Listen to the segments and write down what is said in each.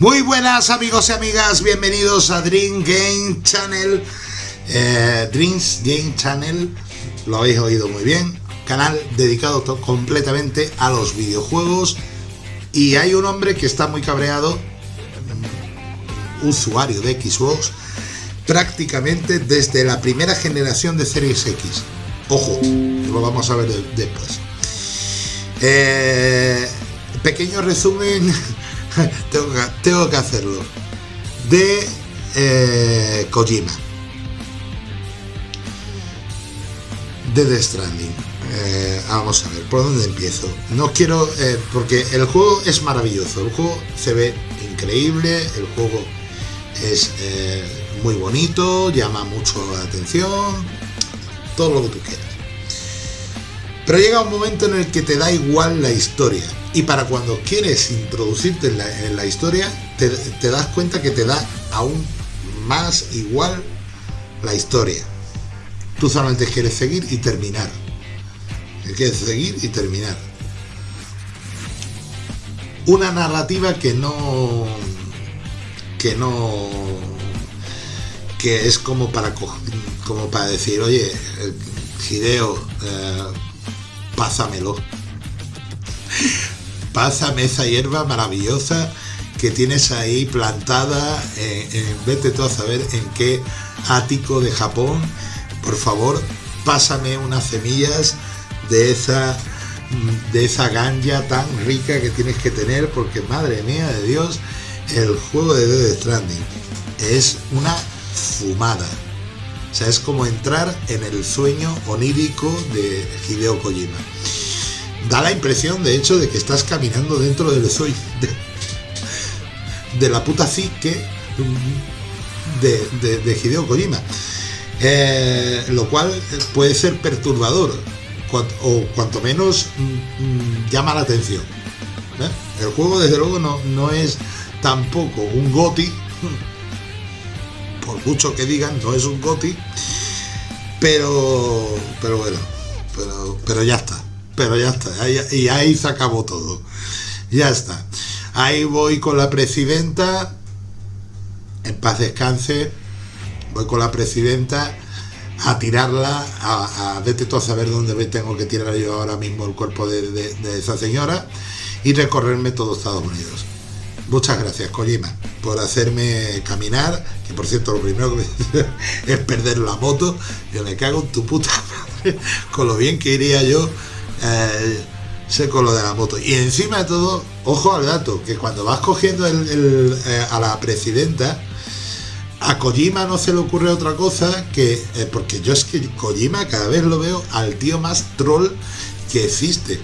Muy buenas amigos y amigas, bienvenidos a Dream Game Channel, eh, Dreams Game Channel, lo habéis oído muy bien, canal dedicado completamente a los videojuegos y hay un hombre que está muy cabreado, usuario de Xbox, prácticamente desde la primera generación de Series X. Ojo, lo vamos a ver después. Eh, pequeño resumen tengo, que, hacerlo. De eh, Kojima. De The Stranding. Eh, vamos a ver, ¿por dónde empiezo? No quiero, eh, porque el juego es maravilloso, el juego se ve increíble, el juego es muy bonito, llama mucho la atención, todo lo que tú quieras. Pero llega un momento en el que te da igual la historia. Y para cuando quieres introducirte en la, historia, te, das cuenta que te da aún más igual la historia. Tú solamente quieres seguir y terminar. Quieres seguir y terminar. Una narrativa que no... que no... que es como para, como para decir, oye, Hideo, eh, pásamelo pásame esa hierba maravillosa que tienes ahí plantada, eh, en, vete tú a saber en qué ático de Japón, por favor, pásame unas semillas de esa de esa ganja tan rica que tienes que tener, porque madre mía de Dios, el juego de Dead Stranding es una fumada. O sea, es como entrar en el sueño onírico de Hideo Kojima da la impresión, de hecho, de que estás caminando dentro del soy de, la puta psique de, de, Hideo Kojima. Eh, lo cual puede ser perturbador o cuanto menos mm, mm, llama la atención. ¿eh? El juego, desde luego, no, no es tampoco un GOTI, por mucho que digan, no es un GOTI, pero, pero bueno, pero, pero ya está pero ya está, y ahí se acabó todo. Ya está. Ahí voy con la presidenta, en paz descanse, voy con la presidenta a tirarla, a, a vete a saber dónde tengo que tirar yo ahora mismo el cuerpo de, esa señora y recorrerme todo Estados Unidos. Muchas gracias, Kojima, por hacerme caminar, que por cierto lo primero que es perder la moto, yo me cago en tu puta madre, con lo bien que iría yo eh, seco de la moto. Y encima de todo, ojo al dato, que cuando vas cogiendo el, eh, a la presidenta, a Kojima no se le ocurre otra cosa que, eh, porque yo es que Kojima cada vez lo veo al tío más troll que existe.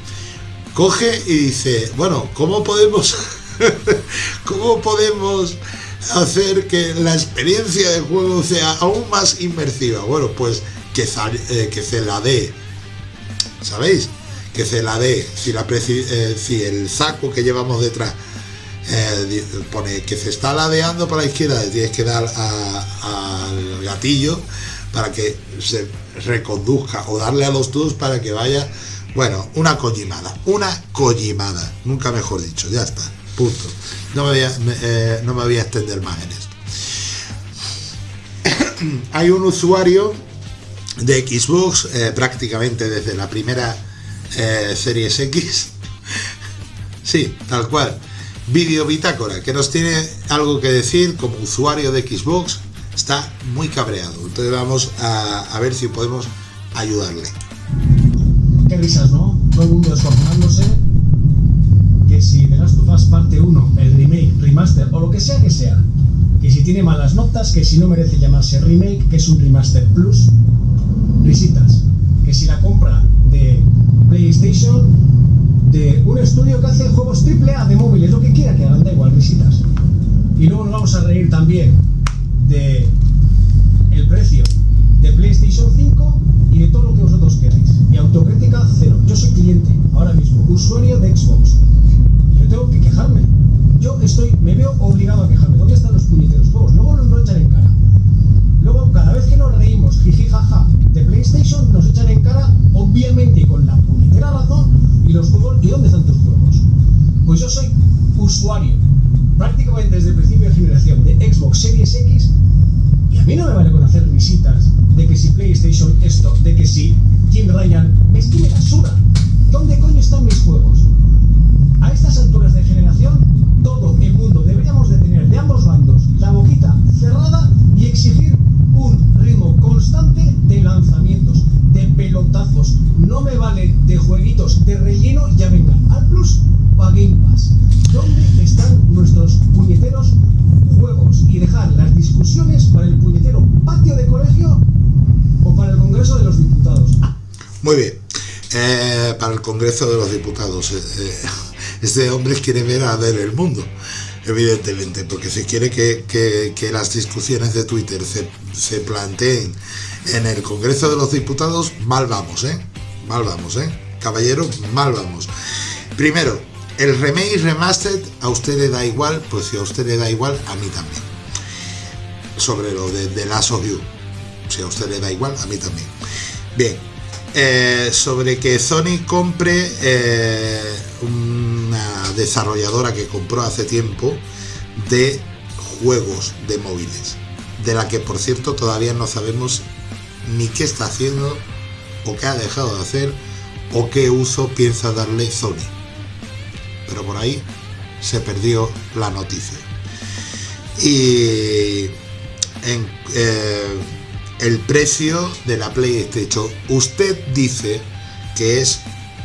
Coge y dice, bueno, ¿cómo podemos, cómo podemos hacer que la experiencia de juego sea aún más inmersiva? Bueno, pues que, que se la dé, ¿sabéis? Que se la dé, eh, si el saco que llevamos detrás eh, pone que se está ladeando para la izquierda, tienes que dar al gatillo para que se reconduzca o darle a los dos para que vaya, bueno, una collimada, una collimada, nunca mejor dicho, ya está, punto. No me voy a, eh, no me voy a extender más en esto. Hay un usuario de Xbox prácticamente desde la primera eh, Series X. sí, tal cual. Vídeo bitácora, que nos tiene algo que decir como usuario de Xbox. Está muy cabreado. Entonces vamos a, ver si podemos ayudarle. Qué risas, ¿no? Todo el mundo esforzándose. Que si The Last of Us parte 1, el remake, remaster o lo que sea que sea, que si tiene malas notas, que si no merece llamarse remake, que es un remaster plus, risitas. Que si la compra PlayStation de un estudio que hace juegos AAA de móviles, lo que quiera que hagan, da igual, risitas. Y luego nos vamos a reír también de el precio de PlayStation 5 y de todo lo que vosotros queráis. Y autocrítica cero. Yo soy cliente, ahora mismo, usuario de Xbox. Yo tengo que quejarme. Yo estoy, me veo obligado a quejarme. ¿Dónde están los puñeteros juegos? Luego nos lo echan en cara. Luego, cada vez que nos reímos, jiji jaja, de PlayStation, nos echan en cara, obviamente con la puñetera razón, y los juegos, ¿y dónde están tus juegos? Pues yo soy usuario prácticamente desde el principio de generación de Xbox Series X y a mí no me vale con hacer visitas de que si PlayStation esto, de que si Jim Ryan me estime basura. ¿Dónde coño están mis juegos? A estas alturas de generación, Eh, para el Congreso de los Diputados. Este hombre quiere ver a ver el mundo, evidentemente, porque si quiere que, las discusiones de Twitter se, se, planteen en el Congreso de los Diputados, mal vamos, ¿eh? Mal vamos, ¿eh? Caballero, mal vamos. Primero, el remake remastered a usted le da igual, pues si a usted le da igual, a mí también. Sobre lo de The Last of You. Si a usted le da igual, a mí también. Bien, eh, sobre que Sony compre eh, una desarrolladora que compró hace tiempo de juegos de móviles, de la que por cierto todavía no sabemos ni qué está haciendo o qué ha dejado de hacer o qué uso piensa darle Sony. Pero por ahí se perdió la noticia. Y en, eh, el precio de la PlayStation. Usted dice que es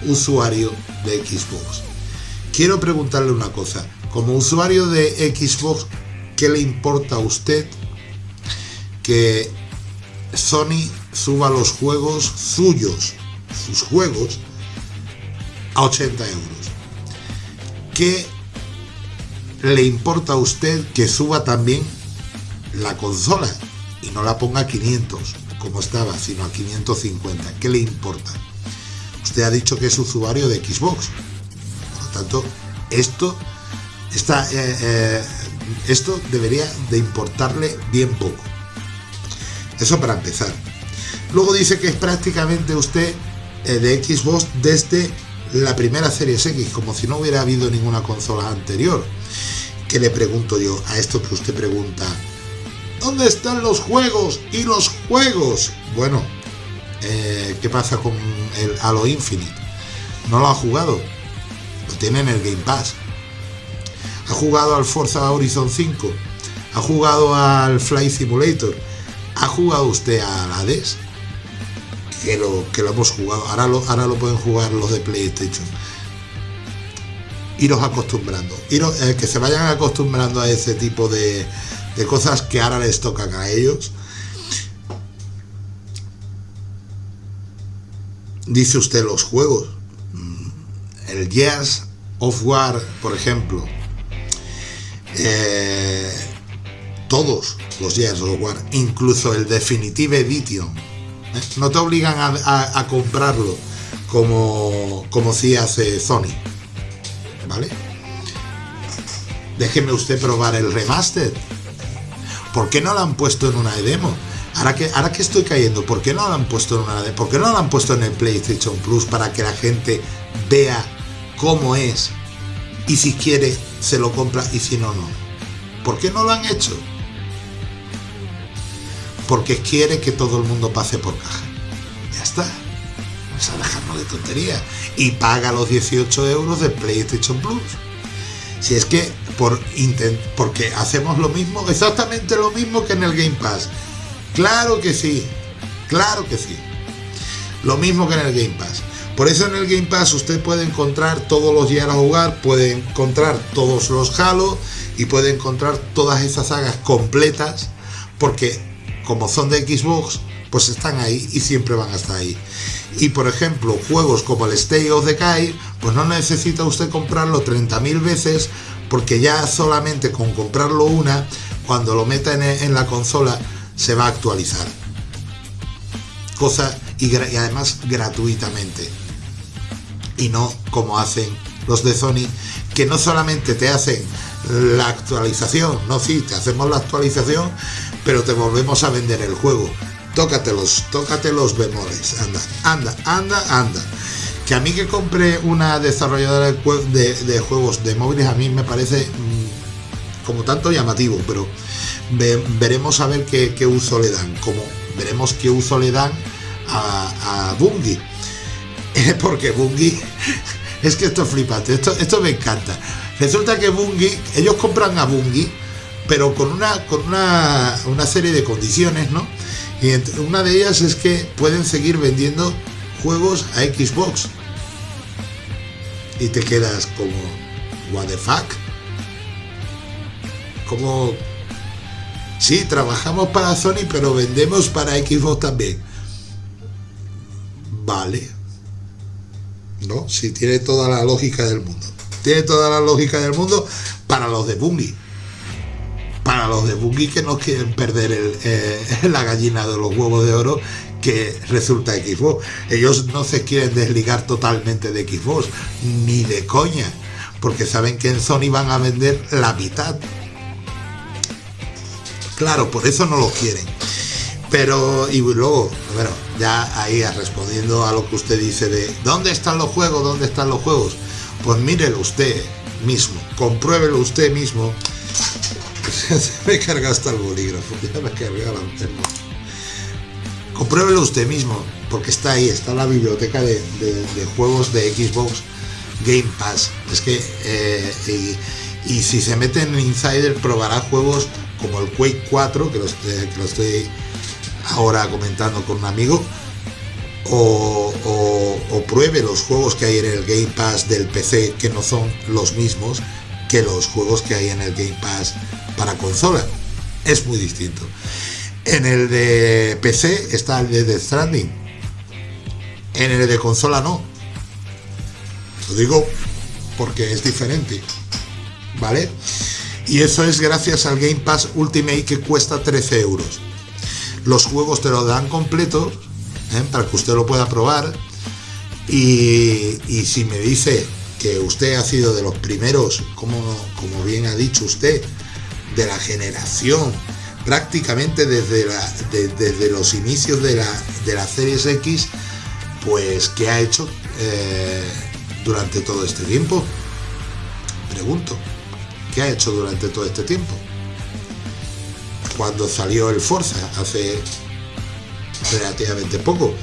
usuario de Xbox. Quiero preguntarle una cosa. Como usuario de Xbox, ¿qué le importa a usted que Sony suba los juegos suyos, sus juegos, a 80 euros? ¿Qué le importa a usted que suba también la consola? No la ponga a 500 como estaba, sino a 550. ¿Qué le importa? Usted ha dicho que es usuario de Xbox. Por lo tanto, esto, eh, eh, esto debería de importarle bien poco. Eso para empezar. Luego dice que es prácticamente usted eh, de Xbox desde la primera serie X, como si no hubiera habido ninguna consola anterior. ¿Qué le pregunto yo a esto que usted pregunta? ¿Dónde están los juegos y los juegos? Bueno, eh, ¿qué pasa con el Halo Infinite? No lo ha jugado. Lo tiene en el Game Pass. Ha jugado al Forza Horizon 5. Ha jugado al Fly Simulator. ¿Ha jugado usted al Hades? Que lo, que lo hemos jugado. Ahora lo, ahora lo pueden jugar los de PlayStation. Iros acostumbrando. Iros, eh, que se vayan acostumbrando a ese tipo de, de cosas que ahora les tocan a ellos. Dice usted los juegos. Mm, el Jazz of War, por ejemplo. Eh, todos los Jazz of War, incluso el Definitive Edition. ¿eh? No te obligan a, comprarlo como, como si hace Sony. ¿Vale? Déjeme usted probar el remaster ¿Por qué no la han puesto en una demo? Ahora que, ahora que estoy cayendo, ¿por qué no la han puesto en una? ¿Por qué no la han puesto en el PlayStation Plus para que la gente vea cómo es? Y si quiere, se lo compra y si no, no. ¿Por qué no lo han hecho? Porque quiere que todo el mundo pase por caja. Ya está. Vamos a dejarnos de tontería. Y paga los 18 euros de PlayStation Plus. Si es que por porque hacemos lo mismo, exactamente lo mismo que en el Game Pass. Claro que sí, claro que sí. Lo mismo que en el Game Pass. Por eso en el Game Pass usted puede encontrar todos los días a jugar, puede encontrar todos los Halo y puede encontrar todas esas sagas completas, porque como son de Xbox, pues están ahí y siempre van a estar ahí. Y por ejemplo, juegos como el Stay of Decay, pues no necesita usted comprarlo 30.000 veces porque ya solamente con comprarlo una, cuando lo meta en, la consola, se va a actualizar. Cosa y, además gratuitamente. Y no como hacen los de Sony, que no solamente te hacen la actualización, no, sí, te hacemos la actualización, pero te volvemos a vender el juego. Tócate los, tócate los bemoles, anda, anda, anda, anda que a mí que compre una desarrolladora de, juegos de móviles a mí me parece como tanto llamativo, pero veremos a ver qué, uso le dan, como veremos qué uso le dan a, a Bungie, porque Bungie, es que esto es flipante, esto, esto me encanta. Resulta que Bungie, ellos compran a Bungie, pero con una, con una, una serie de condiciones, ¿no? Y una de ellas es que pueden seguir vendiendo juegos a Xbox. Y te quedas como, what the fuck? Como, sí, trabajamos para Sony, pero vendemos para Xbox también. Vale. ¿No? Sí, tiene toda la lógica del mundo. Tiene toda la lógica del mundo para los de Bungie los de Bungie que no quieren perder eh, la gallina de los huevos de oro que resulta Xbox. Ellos no se quieren desligar totalmente de Xbox, ni de coña, porque saben que en Sony van a vender la mitad. Claro, por eso no lo quieren. Pero, y luego, bueno, ya ahí respondiendo a lo que usted dice de ¿dónde están los juegos? ¿Dónde están los juegos? Pues mírelo usted mismo, compruébelo usted mismo se me carga hasta el bolígrafo, ya me la Compruébelo usted mismo, porque está ahí, está la biblioteca de, juegos de Xbox Game Pass. Es que, eh, y, si se mete en Insider, probará juegos como el Quake 4, que lo, estoy ahora comentando con un amigo, o, pruebe los juegos que hay en el Game Pass del PC, que no son los mismos que los juegos que hay en el Game Pass para consola. Es muy distinto. En el de PC está el de Death Stranding. En el de consola no. Lo digo porque es diferente. ¿Vale? Y eso es gracias al Game Pass Ultimate que cuesta 13 euros. Los juegos te lo dan completo ¿eh? para que usted lo pueda probar. Y, y, si me dice que usted ha sido de los primeros, como, como bien ha dicho usted, de la generación, prácticamente desde, desde los inicios de la, de la Series X, pues ¿qué ha hecho eh, durante todo este tiempo? Pregunto, ¿qué ha hecho durante todo este tiempo? Cuando salió el Forza, hace relativamente poco,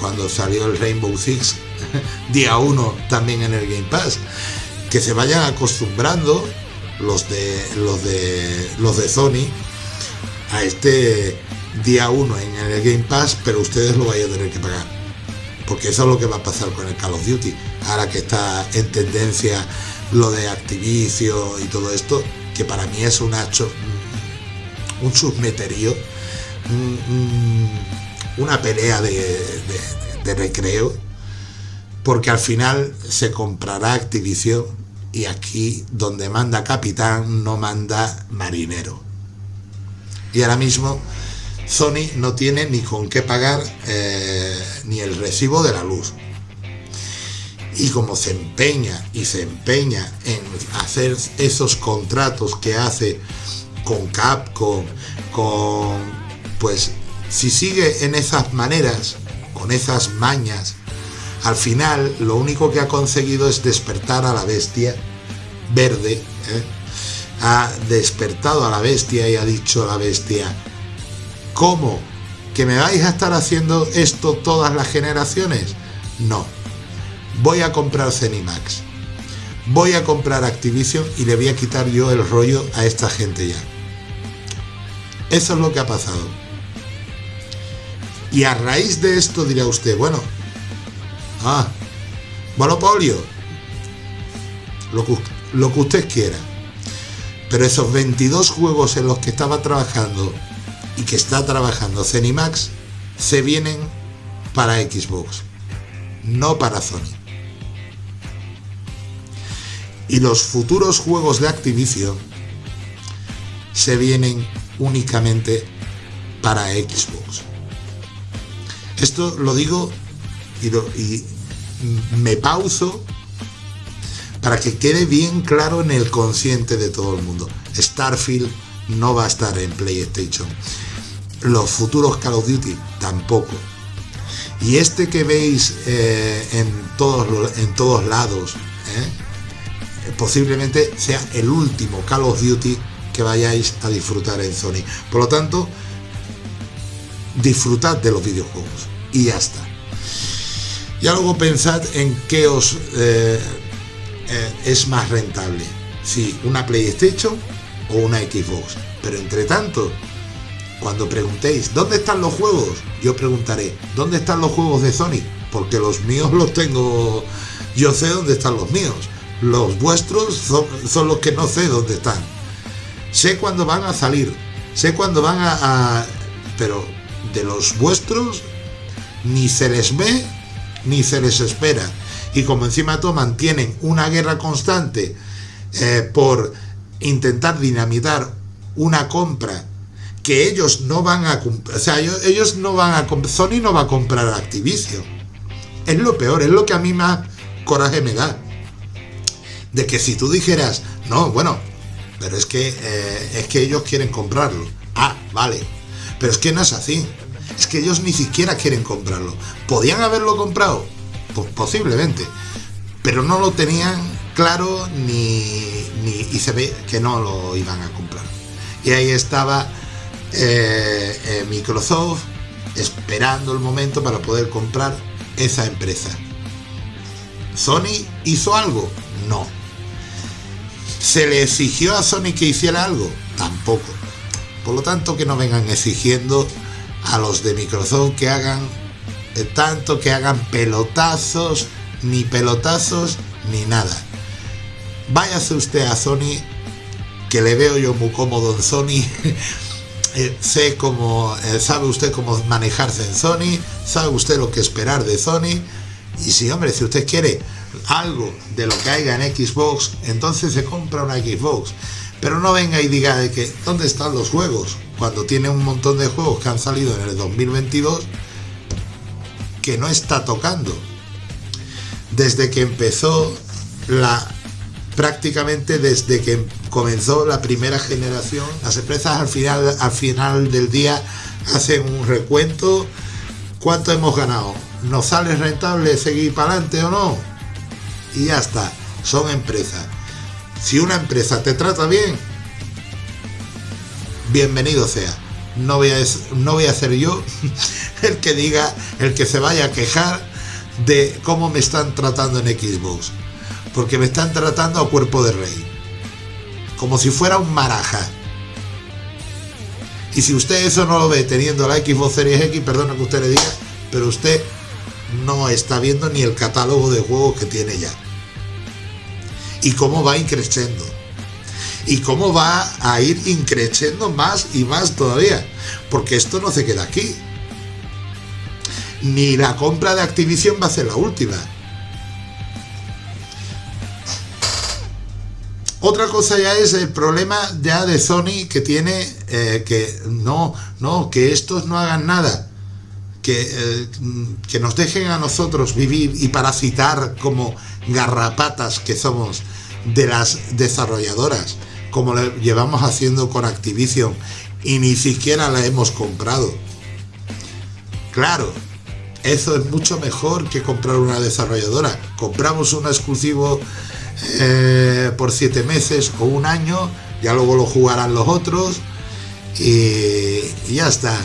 cuando salió el Rainbow Six día 1 también en el Game Pass, que se vayan acostumbrando los de los de los de Sony a este día 1 en el Game Pass, pero ustedes lo vayan a tener que pagar. Porque eso es lo que va a pasar con el Call of Duty. Ahora que está en tendencia lo de Activision y todo esto, que para mí es un hacho, un submeterío, una pelea de recreo, porque al final se comprará Activision y aquí donde manda capitán no manda marinero. Y ahora mismo Sony no tiene ni con qué pagar eh, ni el recibo de la luz. Y como se empeña y se empeña en hacer esos contratos que hace con Capcom, con pues si sigue en esas maneras, con esas mañas, al final lo único que ha conseguido es despertar a la bestia verde, ¿eh? ha despertado a la bestia y ha dicho a la bestia, ¿cómo? ¿Que me vais a estar haciendo esto todas las generaciones? No, voy a comprar Cenimax, voy a comprar Activision y le voy a quitar yo el rollo a esta gente ya. Eso es lo que ha pasado. Y a raíz de esto dirá usted, bueno, Ah, monopolio. Lo que, lo que usted quiera. Pero esos 22 juegos en los que estaba trabajando y que está trabajando Cenimax se vienen para Xbox, no para Sony. Y los futuros juegos de Activision se vienen únicamente para Xbox. Esto lo digo y, y me pauso para que quede bien claro en el consciente de todo el mundo. Starfield no va a estar en PlayStation. Los futuros Call of Duty tampoco. Y este que veis eh, en, todos, en todos lados, eh, posiblemente sea el último Call of Duty que vayáis a disfrutar en Sony. Por lo tanto, disfrutad de los videojuegos y ya está. Ya luego pensad en qué os eh, eh, es más rentable, si una PlayStation o una Xbox. Pero entre tanto, cuando preguntéis ¿dónde están los juegos? Yo preguntaré ¿dónde están los juegos de Sony? Porque los míos los tengo, yo sé dónde están los míos. Los vuestros son, los que no sé dónde están. Sé cuándo van a salir, sé cuándo van a... pero de los vuestros ni se les ve ni se les espera. Y como encima todo mantienen una guerra constante eh, por intentar dinamitar una compra que ellos no van a o sea, ellos, no van a Sony no va a comprar Activision. Es lo peor, es lo que a mí más coraje me da. De que si tú dijeras, no, bueno, pero es que eh, es que ellos quieren comprarlo. Ah, vale. Pero es que no es así. Es que ellos ni siquiera quieren comprarlo. ¿Podían haberlo comprado? Pues posiblemente. Pero no lo tenían claro ni, ni, y se ve que no lo iban a comprar. Y ahí estaba eh, eh, Microsoft esperando el momento para poder comprar esa empresa. ¿Sony hizo algo? No. ¿Se le exigió a Sony que hiciera algo? Tampoco. Por lo tanto, que no vengan exigiendo a los de Microsoft que hagan tanto que hagan pelotazos, ni pelotazos, ni nada. Váyase usted a Sony, que le veo yo muy cómodo en Sony. Eh, sé cómo, eh, sabe usted cómo manejarse en Sony, sabe usted lo que esperar de Sony. Y si, hombre, si usted quiere algo de lo que haya en Xbox, entonces se compra una Xbox. Pero no venga y diga de que, ¿dónde están los juegos? Cuando tiene un montón de juegos que han salido en el 2022 que no está tocando. Desde que empezó la prácticamente desde que comenzó la primera generación, las empresas al final, al final del día hacen un recuento. ¿Cuánto hemos ganado? ¿Nos sale rentable seguir para adelante o no? Y ya está, son empresas. Si una empresa te trata bien, bienvenido sea. No voy a, no voy a ser yo el que diga, el que se vaya a quejar de cómo me están tratando en Xbox. Porque me están tratando a cuerpo de rey. Como si fuera un maraja. Y si usted eso no lo ve teniendo la Xbox Series X, perdona que usted le diga, pero usted no está viendo ni el catálogo de juegos que tiene ya y cómo va increciendo. Y cómo va a ir increciendo más y más todavía. Porque esto no se queda aquí. Ni la compra de Activision va a ser la última. Otra cosa ya es el problema ya de Sony que tiene eh, que no, no, que estos no hagan nada. Que, eh, que nos dejen a nosotros vivir y parasitar como garrapatas que somos de las desarrolladoras, como lo llevamos haciendo con Activision y ni siquiera la hemos comprado. Claro, eso es mucho mejor que comprar una desarrolladora. Compramos un exclusivo eh, por siete meses o un año, ya luego lo jugarán los otros y ya está.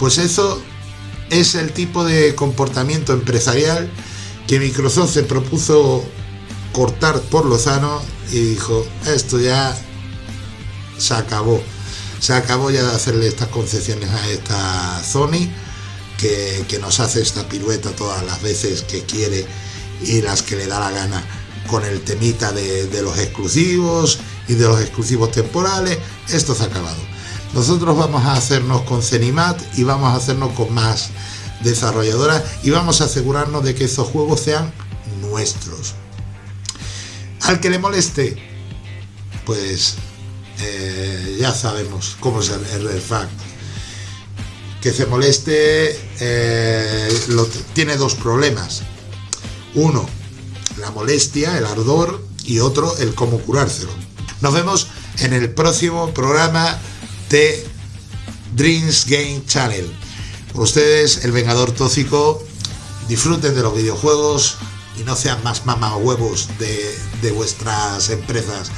Pues eso es el tipo de comportamiento empresarial que Microsoft se propuso cortar por lo sano y dijo, esto ya se acabó. Se acabó ya de hacerle estas concesiones a esta Sony, que, nos hace esta pirueta todas las veces que quiere y las que le da la gana con el temita de, de los exclusivos y de los exclusivos temporales. Esto se ha acabado. Nosotros vamos a hacernos con Cenimat y vamos a hacernos con más desarrolladoras y vamos a asegurarnos de que esos juegos sean nuestros. Al que le moleste, pues eh, ya sabemos cómo es el, el. Que se moleste eh, tiene dos problemas. Uno, la molestia, el ardor, y otro, el cómo curárselo. Nos vemos en el próximo programa Dreams Game Channel. Ustedes, el Vengador Tóxico, disfruten de los videojuegos, y no sean más huevos de, de vuestras empresas.